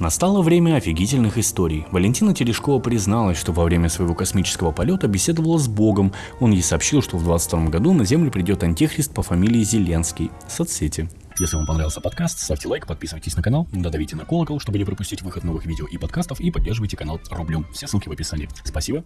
Настало время офигительных историй. Валентина Терешкова призналась, что во время своего космического полета беседовала с Богом. Он ей сообщил, что в 22 году на Землю придет антихрист по фамилии Зеленский. Соцсети. Если вам понравился подкаст, ставьте лайк, подписывайтесь на канал, додавите на колокол, чтобы не пропустить выход новых видео и подкастов, и поддерживайте канал рублем. Все ссылки в описании. Спасибо.